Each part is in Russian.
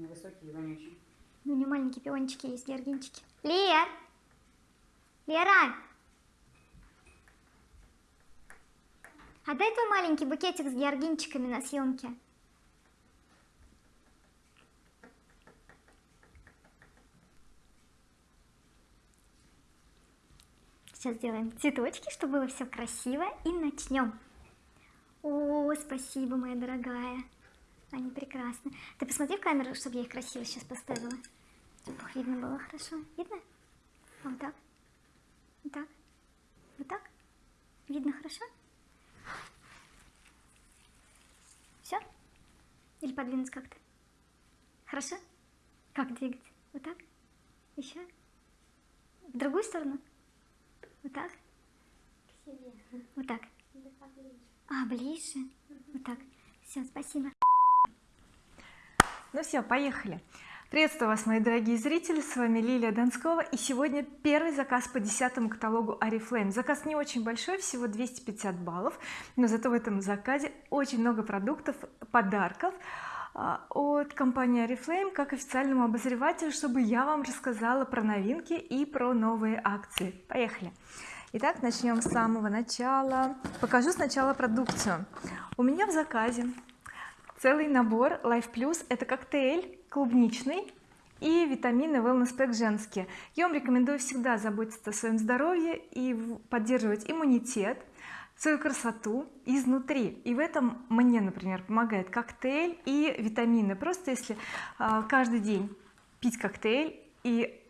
невысокий и вонючий. Ну, у нее маленькие пиончики есть, георгинчики. Лер! Лера! А дай твой маленький букетик с георгинчиками на съемке. Сейчас сделаем цветочки, чтобы было все красиво и начнем. О, спасибо, моя дорогая. Они прекрасны. Ты посмотри в камеру, чтобы я их красиво сейчас поставила. Чтобы их видно было хорошо. Видно? Вот так. Вот так. Вот так. Видно хорошо? Все? Или подвинуть как-то? Хорошо? Как двигать? Вот так? Еще? В другую сторону? Вот так? Вот так. А, ближе. Вот так. Все, спасибо. Ну все, поехали. Приветствую вас, мои дорогие зрители, с вами Лилия Донскова и сегодня первый заказ по десятому каталогу Oriflame. Заказ не очень большой, всего 250 баллов, но зато в этом заказе очень много продуктов, подарков а, от компании Oriflame как официальному обозревателю, чтобы я вам рассказала про новинки и про новые акции. Поехали! Итак, начнем с самого начала. Покажу сначала продукцию. У меня в заказе целый набор. Life Plus это коктейль клубничный и витамины Wellness Pack женские. Я вам рекомендую всегда заботиться о своем здоровье и поддерживать иммунитет свою красоту изнутри. И в этом мне например помогает коктейль и витамины. Просто если а, каждый день пить коктейль и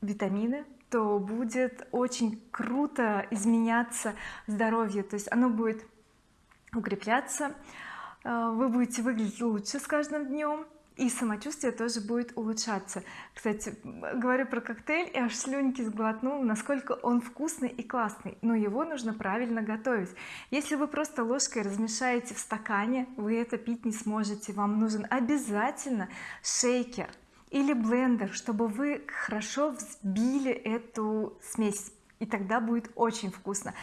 витамины то будет очень круто изменяться здоровье то есть оно будет укрепляться вы будете выглядеть лучше с каждым днем и самочувствие тоже будет улучшаться. Кстати говорю про коктейль и аж слюнки сглотнул насколько он вкусный и классный но его нужно правильно готовить. Если вы просто ложкой размешаете в стакане вы это пить не сможете. Вам нужен обязательно шейкер или блендер чтобы вы хорошо взбили эту смесь и тогда будет очень вкусно.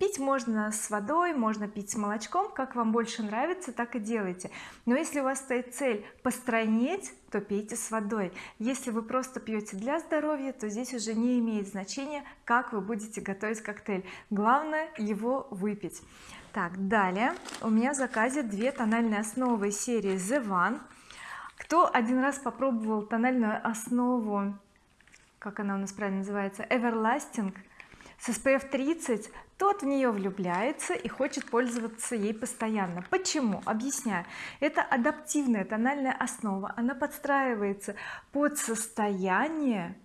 Пить можно с водой можно пить с молочком как вам больше нравится так и делайте. Но если у вас стоит цель постройнеть то пейте с водой. Если вы просто пьете для здоровья то здесь уже не имеет значения как вы будете готовить коктейль. Главное его выпить. Так далее. У меня в заказе две тональные основы серии The One. Кто один раз попробовал тональную основу как она у нас правильно называется Everlasting с SPF 30 тот в нее влюбляется и хочет пользоваться ей постоянно. Почему? Объясняю. Это адаптивная тональная основа. Она подстраивается под состояние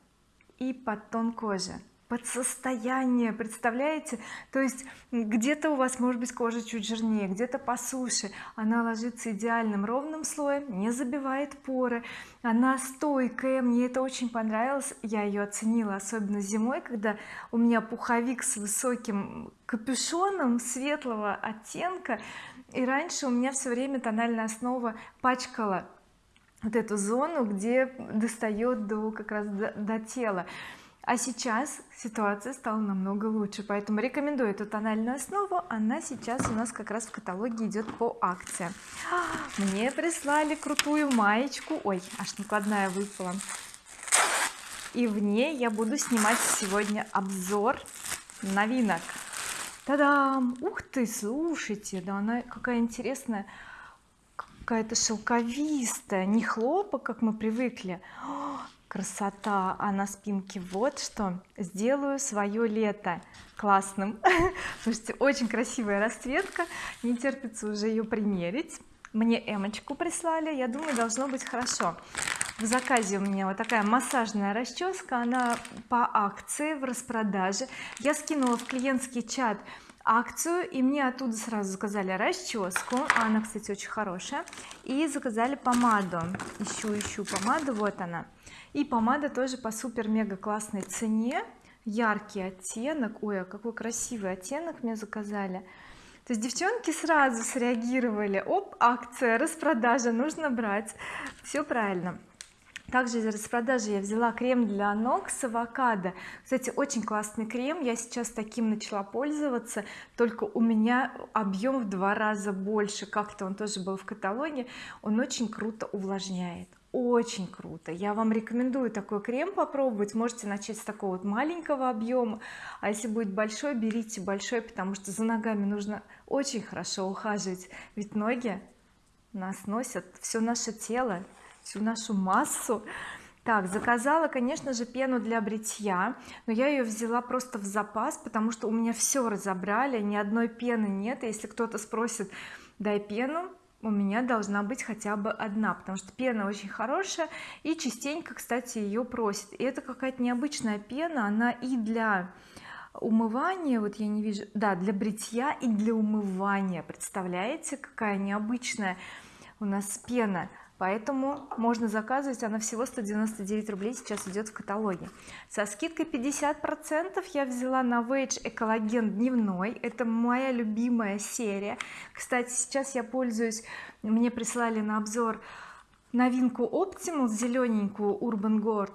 и под тон кожи под состояние представляете? То есть где-то у вас может быть кожа чуть жирнее где-то по суше она ложится идеальным ровным слоем не забивает поры. Она стойкая. Мне это очень понравилось. Я ее оценила особенно зимой когда у меня пуховик с высоким капюшоном светлого оттенка. И раньше у меня все время тональная основа пачкала вот эту зону где достает до как раз до, до тела а сейчас ситуация стала намного лучше поэтому рекомендую эту тональную основу. Она сейчас у нас как раз в каталоге идет по акции. Мне прислали крутую маечку. Ой аж накладная выпала. И в ней я буду снимать сегодня обзор новинок. Та-дам! Ух ты, слушайте, да она какая интересная, какая-то шелковистая, не хлопок, как мы привыкли. Красота а на спинке вот что. Сделаю свое лето классным. Слушайте очень красивая расцветка. Не терпится уже ее примерить. Мне эмочку прислали. Я думаю должно быть хорошо. В заказе у меня вот такая массажная расческа она по акции в распродаже. Я скинула в клиентский чат акцию и мне оттуда сразу заказали расческу она кстати очень хорошая. И заказали помаду. Ищу ищу помаду. Вот она и помада тоже по супер мега классной цене. Яркий оттенок. Ой а какой красивый оттенок мне заказали. То есть девчонки сразу среагировали. Оп акция распродажа нужно брать. Все правильно. Также из распродажи я взяла крем для ног с авокадо. Кстати очень классный крем. Я сейчас таким начала пользоваться. Только у меня объем в два раза больше. Как-то он тоже был в каталоге. Он очень круто увлажняет очень круто. Я вам рекомендую такой крем попробовать. Можете начать с такого вот маленького объема. А если будет большой берите большой потому что за ногами нужно очень хорошо ухаживать. Ведь ноги нас носят все наше тело всю нашу массу. Так заказала конечно же пену для бритья но я ее взяла просто в запас потому что у меня все разобрали ни одной пены нет. Если кто-то спросит дай пену у меня должна быть хотя бы одна потому что пена очень хорошая и частенько кстати ее просит и это какая-то необычная пена она и для умывания вот я не вижу да для бритья и для умывания. Представляете какая необычная у нас пена поэтому можно заказывать она всего 199 рублей сейчас идет в каталоге. Со скидкой 50 процентов я взяла на Novage экологен дневной. Это моя любимая серия. Кстати сейчас я пользуюсь мне прислали на обзор новинку Optimal зелененькую Urban Gold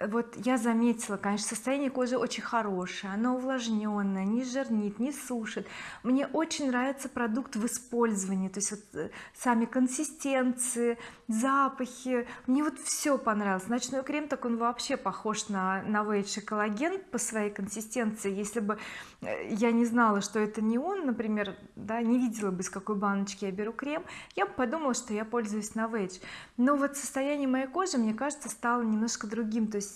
вот я заметила конечно состояние кожи очень хорошее она увлажненная не жирнит не сушит. Мне очень нравится продукт в использовании то есть вот э, сами консистенции запахи. Мне вот все понравилось. Ночной крем так он вообще похож на новейший коллаген по своей консистенции. Если бы э, я не знала что это не он например да не видела бы из какой баночки я беру крем я бы подумала что я пользуюсь новейдж но вот состояние моей кожи мне кажется стало немножко другим. То есть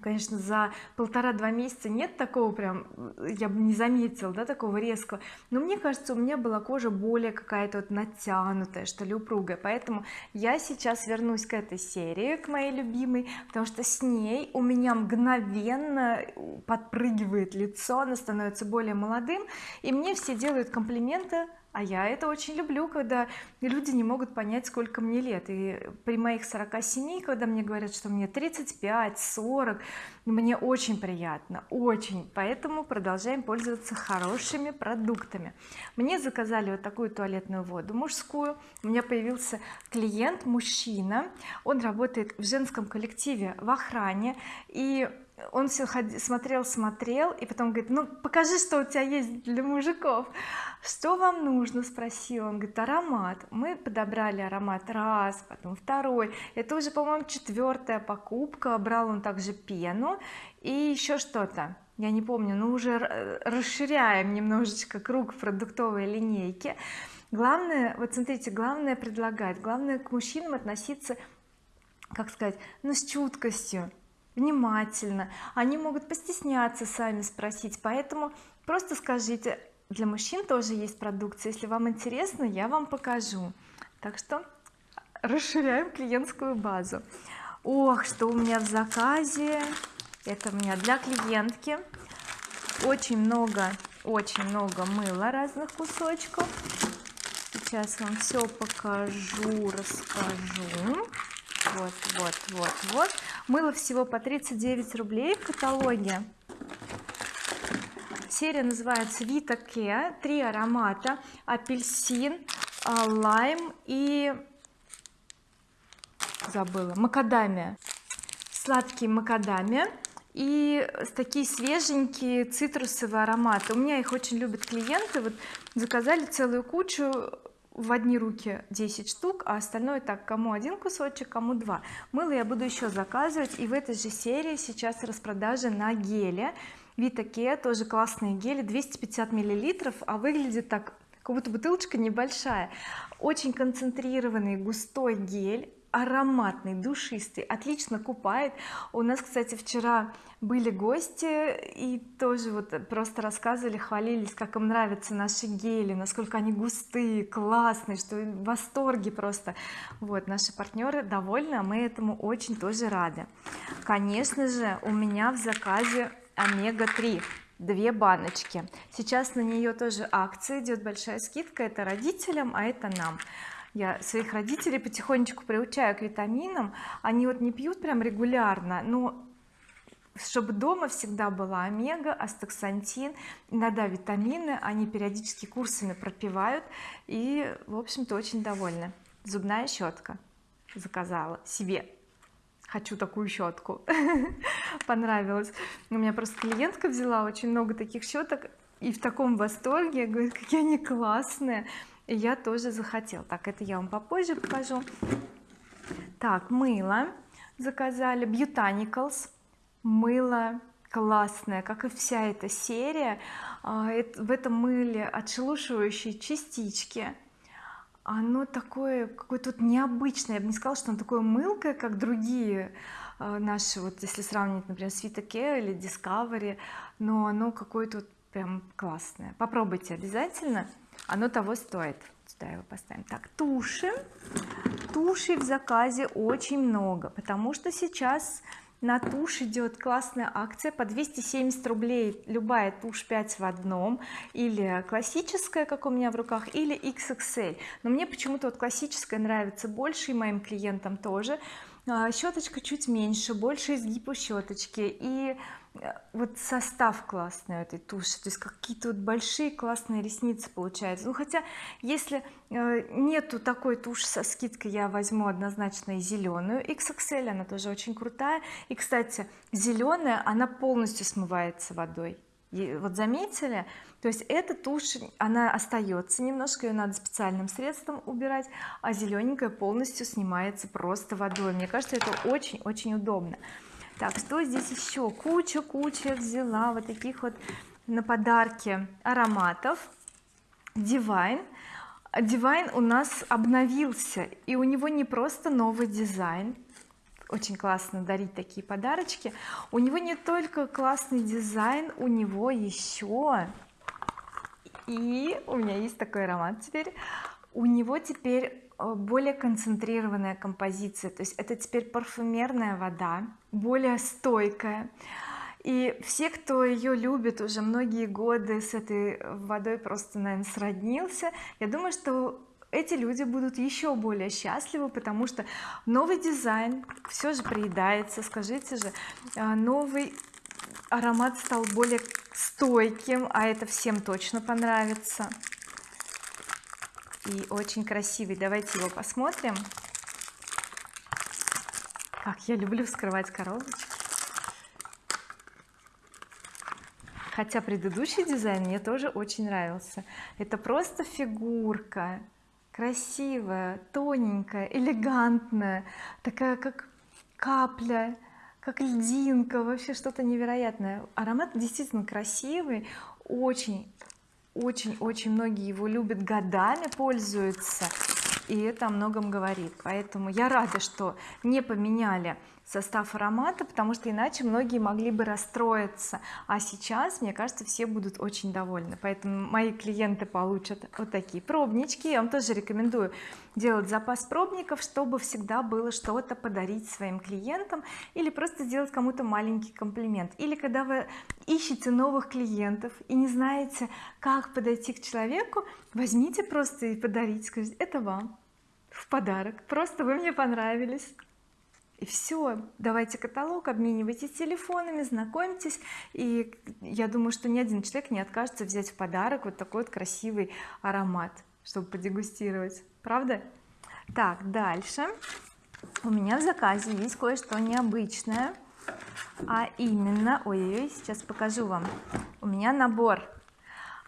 конечно за полтора-два месяца нет такого прям я бы не заметила да такого резкого. Но мне кажется у меня была кожа более какая-то вот натянутая что ли упругая. Поэтому я сейчас вернусь к этой серии к моей любимой потому что с ней у меня мгновенно подпрыгивает лицо оно становится более молодым и мне все делают комплименты а я это очень люблю когда люди не могут понять сколько мне лет. И при моих 47 когда мне говорят что мне 35 40 мне очень приятно очень. Поэтому продолжаем пользоваться хорошими продуктами. Мне заказали вот такую туалетную воду мужскую. У меня появился клиент мужчина. Он работает в женском коллективе в охране. И он все смотрел смотрел и потом говорит ну покажи что у тебя есть для мужиков что вам нужно спросил он. Говорит аромат мы подобрали аромат раз потом второй. Это уже по-моему четвертая покупка. Брал он также пену. И еще что-то. Я не помню но уже расширяем немножечко круг продуктовой линейки главное вот смотрите главное предлагать. Главное к мужчинам относиться как сказать ну с чуткостью внимательно. Они могут постесняться сами спросить поэтому просто скажите для мужчин тоже есть продукция. Если вам интересно я вам покажу. Так что расширяем клиентскую базу. Ох что у меня в заказе? Это у меня для клиентки. Очень много очень много мыла разных кусочков. Сейчас вам все покажу расскажу. Вот вот вот вот мыло всего по 39 рублей в каталоге. Серия называется Vita Care три аромата. Апельсин а, лайм и забыла макадамия. Сладкий макадамия. И такие свеженькие цитрусовые ароматы. У меня их очень любят клиенты. Вот заказали целую кучу в одни руки 10 штук а остальное так кому один кусочек кому два. Мыло я буду еще заказывать и в этой же серии сейчас распродажа на геле. Витаке тоже классные гели 250 миллилитров а выглядит так как будто бутылочка небольшая. Очень концентрированный густой гель ароматный душистый отлично купает. У нас кстати вчера были гости и тоже вот просто рассказывали хвалились как им нравятся наши гели насколько они густые классные что в восторге просто. Вот наши партнеры довольны а мы этому очень тоже рады. Конечно же у меня в заказе омега-3 две баночки. Сейчас на нее тоже акция идет большая скидка это родителям а это нам я своих родителей потихонечку приучаю к витаминам. Они вот не пьют прям регулярно но чтобы дома всегда была омега, астаксантин, иногда витамины, они периодически курсами пропивают. И в общем-то очень довольны зубная щетка заказала себе. Хочу такую щетку. Понравилось. У меня просто клиентка взяла очень много таких щеток и в таком восторге. Говорит какие они классные я тоже захотела. Так это я вам попозже покажу. Так мыло заказали. Botanicals мыло классное как и вся эта серия. А, в этом мыле отшелушивающие частички. Оно такое какое-то вот необычное. Я бы не сказала что оно такое мылкое как другие а, наши вот если сравнить например с Vita или Discovery но оно какое-то вот прям классное. Попробуйте обязательно оно того стоит. Сюда его поставим. Так туши. Туши в заказе очень много потому что сейчас на тушь идет классная акция по 270 рублей. Любая тушь 5 в одном. Или классическая как у меня в руках или XXL но мне почему-то вот классическая нравится больше и моим клиентам тоже. А, щеточка чуть меньше больше изгиб у щеточки и вот состав классный этой туши то есть какие-то вот большие классные ресницы получаются. Ну хотя если э, нету такой туши со скидкой я возьму однозначно и зеленую. XXL она тоже очень крутая. И кстати зеленая она полностью смывается водой. И вот заметили? То есть эта тушь она остается немножко ее надо специальным средством убирать а зелененькая полностью снимается просто водой. Мне кажется это очень-очень удобно так что здесь еще куча-куча взяла вот таких вот на подарки ароматов. Divine. Divine у нас обновился и у него не просто новый дизайн. Очень классно дарить такие подарочки. У него не только классный дизайн у него еще и у меня есть такой аромат теперь. У него теперь более концентрированная композиция. То есть это теперь парфюмерная вода более стойкая. И все кто ее любит уже многие годы с этой водой просто наверное сроднился. Я думаю что эти люди будут еще более счастливы потому что новый дизайн все же приедается. Скажите же э, новый аромат стал более стойким а это всем точно понравится и очень красивый. Давайте его посмотрим. Как я люблю вскрывать коробочки. Хотя предыдущий дизайн мне тоже очень нравился. Это просто фигурка. Красивая тоненькая элегантная. Такая как капля как льдинка. Вообще что-то невероятное. Аромат действительно красивый очень очень-очень многие его любят годами пользуются и это о многом говорит. Поэтому я рада что не поменяли состав аромата потому что иначе многие могли бы расстроиться. А сейчас мне кажется все будут очень довольны. Поэтому мои клиенты получат вот такие пробнички. Я вам тоже рекомендую делать запас пробников чтобы всегда было что-то подарить своим клиентам или просто сделать кому-то маленький комплимент. Или когда вы ищете новых клиентов и не знаете как подойти к человеку возьмите просто и подарите. Скажите это вам в подарок. Просто вы мне понравились и все давайте каталог обменивайтесь телефонами знакомьтесь. И я думаю что ни один человек не откажется взять в подарок вот такой вот красивый аромат чтобы подегустировать. Правда? Так дальше. У меня в заказе есть кое-что необычное. А именно ой-ой сейчас покажу вам. У меня набор.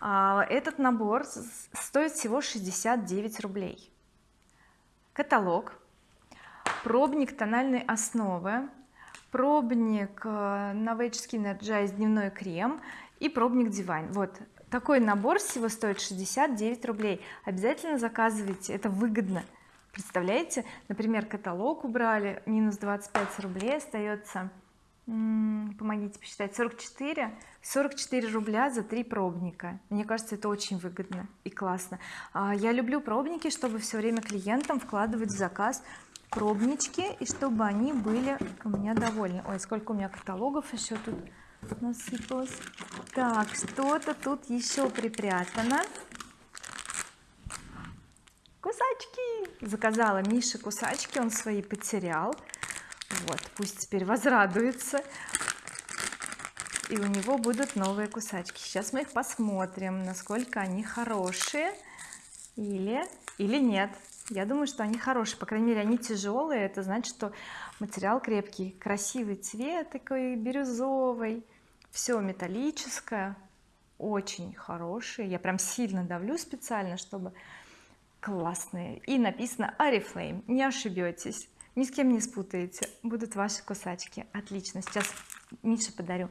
А, этот набор стоит всего 69 рублей. Каталог пробник тональной основы пробник Novage Skin Energize дневной крем и пробник Divine вот такой набор всего стоит 69 рублей. Обязательно заказывайте это выгодно. Представляете? Например каталог убрали минус 25 рублей остается. Помогите посчитать. 44 44 рубля за три пробника. Мне кажется это очень выгодно и классно. А, я люблю пробники чтобы все время клиентам вкладывать в заказ пробнички и чтобы они были у меня довольны. Ой сколько у меня каталогов еще тут насыпалось. Так что-то тут еще припрятано. Кусачки! Заказала Мише кусачки он свои потерял. Вот пусть теперь возрадуется. И у него будут новые кусачки. Сейчас мы их посмотрим насколько они хорошие или или нет я думаю что они хорошие по крайней мере они тяжелые это значит что материал крепкий красивый цвет такой бирюзовый все металлическое очень хорошие я прям сильно давлю специально чтобы классные. И написано oriflame не ошибетесь ни с кем не спутаете. Будут ваши кусачки. Отлично. Сейчас Мише подарю.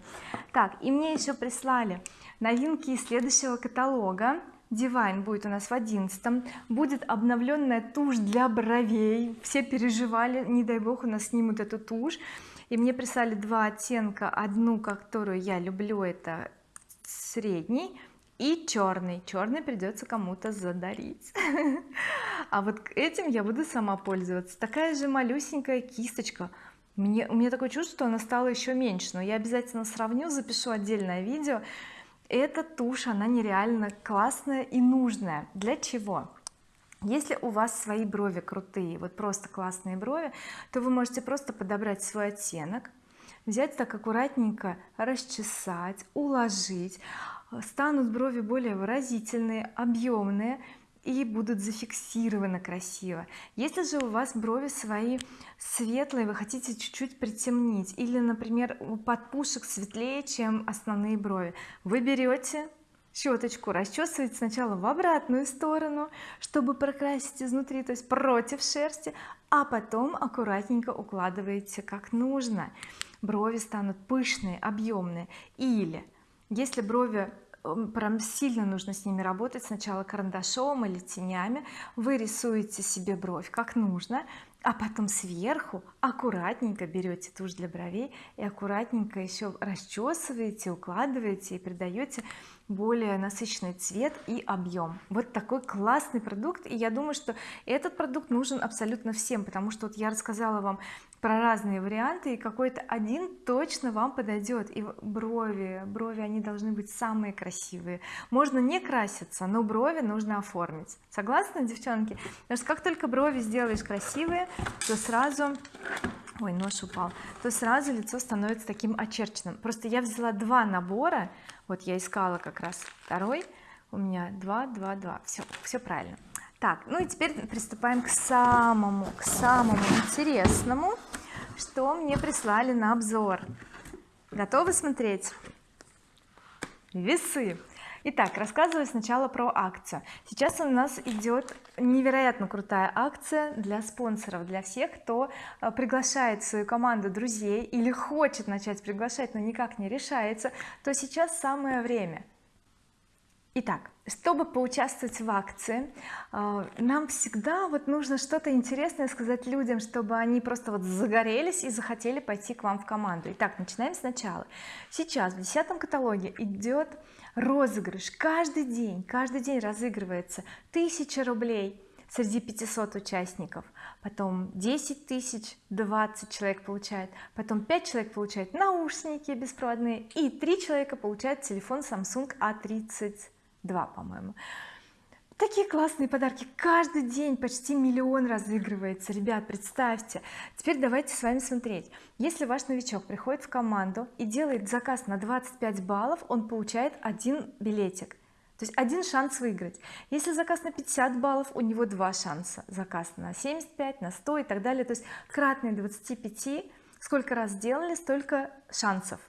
Так и мне еще прислали новинки из следующего каталога Divine будет у нас в одиннадцатом. Будет обновленная тушь для бровей. Все переживали не дай бог у нас снимут эту тушь. И мне прислали два оттенка. Одну которую я люблю это средний и черный. Черный придется кому-то задарить. А вот этим я буду сама пользоваться. Такая же малюсенькая кисточка. Мне, у меня такое чувство что она стала еще меньше. Но я обязательно сравню запишу отдельное видео эта тушь она нереально классная и нужная. Для чего? Если у вас свои брови крутые вот просто классные брови то вы можете просто подобрать свой оттенок взять так аккуратненько расчесать уложить. Станут брови более выразительные объемные и будут зафиксированы красиво. Если же у вас брови свои светлые вы хотите чуть-чуть притемнить или например у подпушек светлее чем основные брови вы берете щеточку расчесываете сначала в обратную сторону чтобы прокрасить изнутри то есть против шерсти а потом аккуратненько укладываете как нужно. Брови станут пышные объемные. Или если брови прям сильно нужно с ними работать. Сначала карандашом или тенями. Вы рисуете себе бровь как нужно а потом сверху аккуратненько берете тушь для бровей и аккуратненько еще расчесываете укладываете и придаете более насыщенный цвет и объем. Вот такой классный продукт. И я думаю что этот продукт нужен абсолютно всем потому что вот я рассказала вам про разные варианты и какой-то один точно вам подойдет и брови брови они должны быть самые красивые. Можно не краситься но брови нужно оформить. Согласны девчонки? Потому что как только брови сделаешь красивые то сразу ой нож упал то сразу лицо становится таким очерченным. Просто я взяла два набора. Вот я искала как раз второй. У меня 2 2 2 все все правильно. Так ну и теперь приступаем к самому к самому интересному что мне прислали на обзор готовы смотреть весы Итак, рассказываю сначала про акцию. Сейчас у нас идет невероятно крутая акция для спонсоров, для всех, кто э, приглашает свою команду друзей или хочет начать приглашать, но никак не решается, то сейчас самое время. Итак, чтобы поучаствовать в акции э, нам всегда вот нужно что-то интересное сказать людям чтобы они просто вот загорелись и захотели пойти к вам в команду. Итак начинаем сначала. Сейчас в десятом каталоге идет розыгрыш. Каждый день каждый день разыгрывается 1000 рублей среди 500 участников. Потом 10 тысяч 20 человек получает потом 5 человек получают наушники беспроводные и 3 человека получают телефон Samsung A32 по-моему. Такие классные подарки. Каждый день почти миллион разыгрывается. Ребят представьте. Теперь давайте с вами смотреть. Если ваш новичок приходит в команду и делает заказ на 25 баллов он получает один билетик. То есть один шанс выиграть. Если заказ на 50 баллов у него два шанса. Заказ на 75 на 100 и так далее. То есть кратные 25 сколько раз сделали столько шансов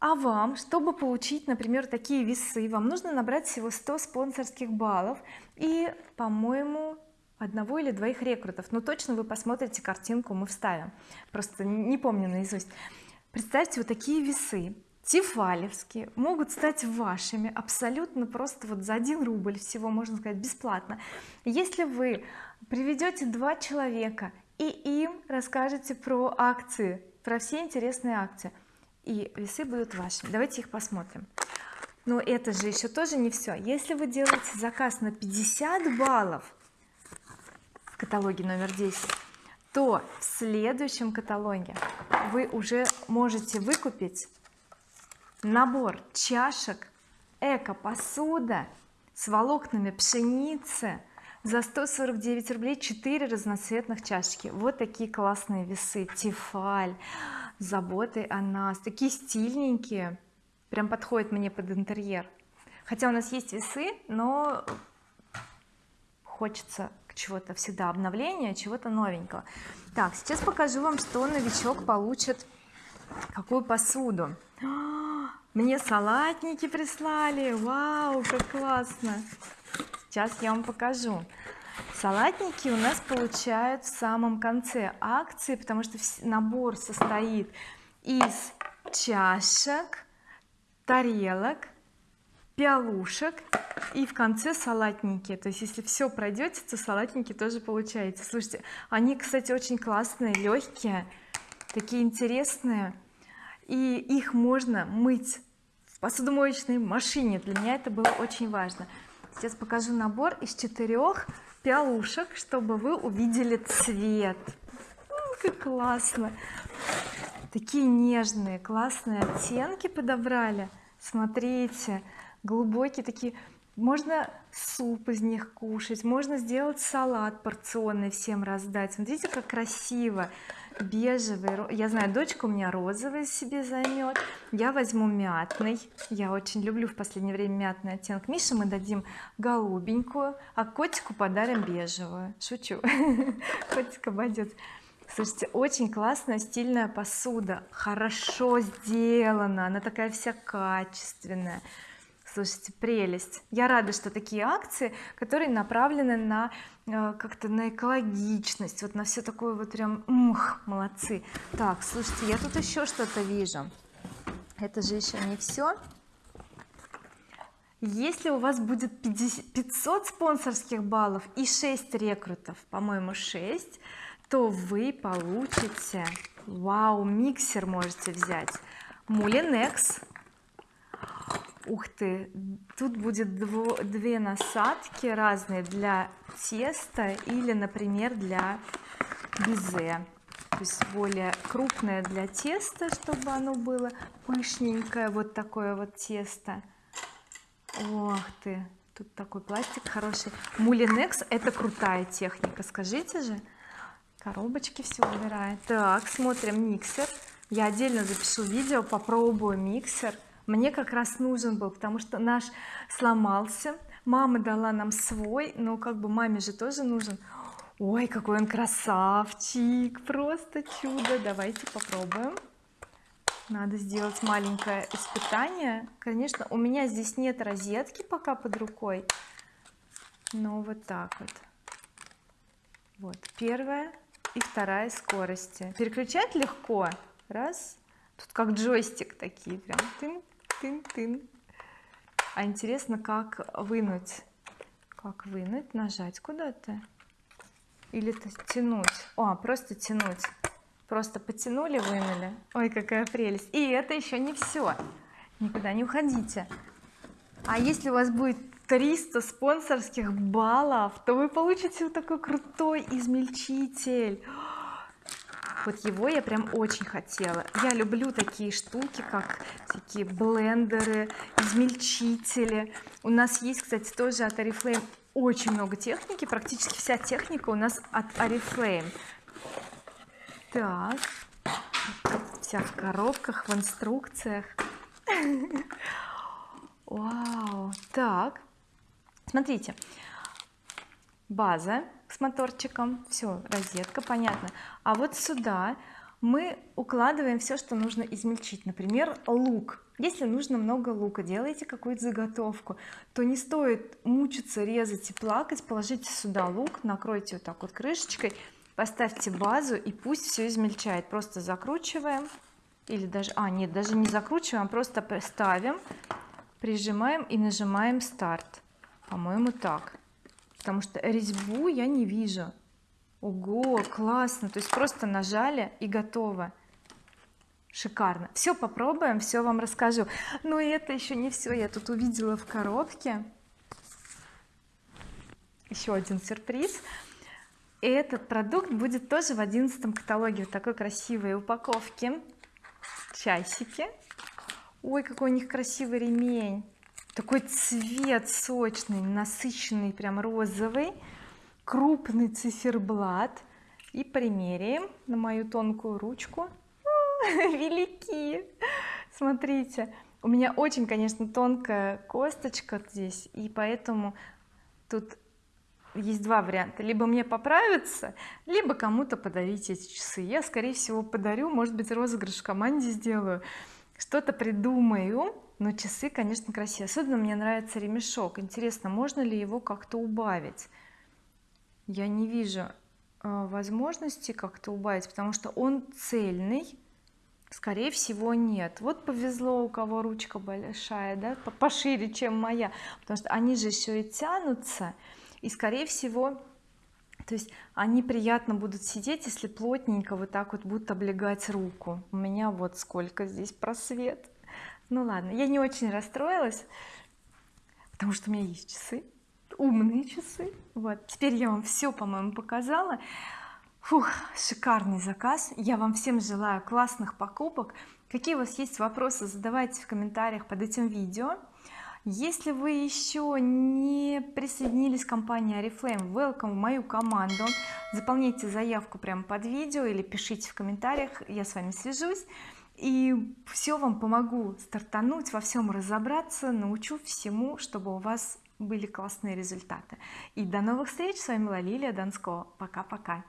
а вам чтобы получить например такие весы вам нужно набрать всего 100 спонсорских баллов и по-моему одного или двоих рекрутов. Но точно вы посмотрите картинку мы вставим. Просто не помню наизусть. Представьте вот такие весы. Тефалевские могут стать вашими абсолютно просто вот за 1 рубль всего можно сказать бесплатно. Если вы приведете два человека и им расскажете про акции про все интересные акции и весы будут вашими. Давайте их посмотрим. Но это же еще тоже не все если вы делаете заказ на 50 баллов в каталоге номер 10 то в следующем каталоге вы уже можете выкупить набор чашек эко посуда с волокнами пшеницы за 149 рублей 4 разноцветных чашечки. Вот такие классные весы тефаль заботой о нас такие стильненькие прям подходят мне под интерьер. Хотя у нас есть весы но хочется чего-то всегда обновления чего-то новенького. Так сейчас покажу вам что новичок получит какую посуду. Мне салатники прислали! Вау как классно! Сейчас я вам покажу салатники у нас получают в самом конце акции потому что набор состоит из чашек тарелок пиалушек и в конце салатники. То есть если все пройдете то салатники тоже получаете. Слушайте они кстати очень классные легкие такие интересные. И их можно мыть в посудомоечной машине. Для меня это было очень важно. Сейчас покажу набор из четырех пиалушек чтобы вы увидели цвет. Как классно. Такие нежные классные оттенки подобрали. Смотрите глубокие такие. Можно суп из них кушать можно сделать салат порционный всем раздать. Смотрите как красиво бежевый я знаю дочка у меня розовый себе займет. Я возьму мятный. Я очень люблю в последнее время мятный оттенок. Мише мы дадим голубенькую а котику подарим бежевую. Шучу. Котик обойдет слушайте очень классная стильная посуда. Хорошо сделана. Она такая вся качественная слушайте прелесть. Я рада что такие акции которые направлены на э, как-то на экологичность вот на все такое вот прям ух, молодцы. Так слушайте я тут еще что-то вижу. Это же еще не все если у вас будет 50, 500 спонсорских баллов и 6 рекрутов по-моему 6 то вы получите вау миксер можете взять. Мулинекс ух ты тут будет дво, две насадки разные для теста или например для безе. То есть более крупное для теста чтобы оно было пышненькое вот такое вот тесто. Ох ты тут такой пластик хороший. Мулинекс это крутая техника скажите же. Коробочки все убирает. Так смотрим миксер. Я отдельно запишу видео попробую миксер мне как раз нужен был потому что наш сломался. Мама дала нам свой но как бы маме же тоже нужен. Ой какой он красавчик просто чудо. Давайте попробуем. Надо сделать маленькое испытание. Конечно у меня здесь нет розетки пока под рукой но вот так вот. Вот первая и вторая скорости. Переключать легко. Раз. Тут как джойстик такие прям тын тын-тын. А интересно как вынуть как вынуть нажать куда-то? Или -то тянуть? О просто тянуть. Просто потянули вынули. Ой какая прелесть. И это еще не все никуда не уходите. А если у вас будет 300 спонсорских баллов то вы получите вот такой крутой измельчитель вот его я прям очень хотела. Я люблю такие штуки как такие блендеры измельчители. У нас есть кстати тоже от oriflame очень много техники. Практически вся техника у нас от oriflame. Так. Вся в коробках в инструкциях. Вау. Так. Смотрите. База с моторчиком. Все розетка понятно. А вот сюда мы укладываем все что нужно измельчить. Например лук. Если нужно много лука делаете какую-то заготовку. То не стоит мучиться резать и плакать. Положите сюда лук накройте вот так вот крышечкой поставьте базу и пусть все измельчает. Просто закручиваем или даже а нет даже не закручиваем а просто ставим прижимаем и нажимаем старт. По-моему так потому что резьбу я не вижу. Ого классно. То есть просто нажали и готово. Шикарно. Все попробуем все вам расскажу. Но это еще не все я тут увидела в коробке еще один сюрприз. Этот продукт будет тоже в одиннадцатом каталоге в такой красивой упаковке часики. Ой какой у них красивый ремень такой цвет сочный насыщенный прям розовый крупный циферблат. И примеряем на мою тонкую ручку. Велики смотрите у меня очень конечно тонкая косточка здесь и поэтому тут есть два варианта. Либо мне поправиться либо кому-то подарить эти часы. Я скорее всего подарю может быть розыгрыш в команде сделаю. Что-то придумаю но часы конечно красивые. Особенно мне нравится ремешок. Интересно можно ли его как-то убавить? Я не вижу э, возможности как-то убавить потому что он цельный. Скорее всего нет. Вот повезло у кого ручка большая да пошире чем моя. Потому что они же еще и тянутся. И скорее всего то есть они приятно будут сидеть если плотненько вот так вот будут облегать руку. У меня вот сколько здесь просвет ну ладно я не очень расстроилась потому что у меня есть часы умные часы. Вот теперь я вам все по-моему показала. Фух, шикарный заказ. Я вам всем желаю классных покупок. Какие у вас есть вопросы задавайте в комментариях под этим видео. Если вы еще не присоединились к компании oriflame welcome в мою команду. Заполняйте заявку прямо под видео или пишите в комментариях я с вами свяжусь и все вам помогу стартануть во всем разобраться научу всему чтобы у вас были классные результаты. И до новых встреч! С вами была Лилия Донского. Пока-пока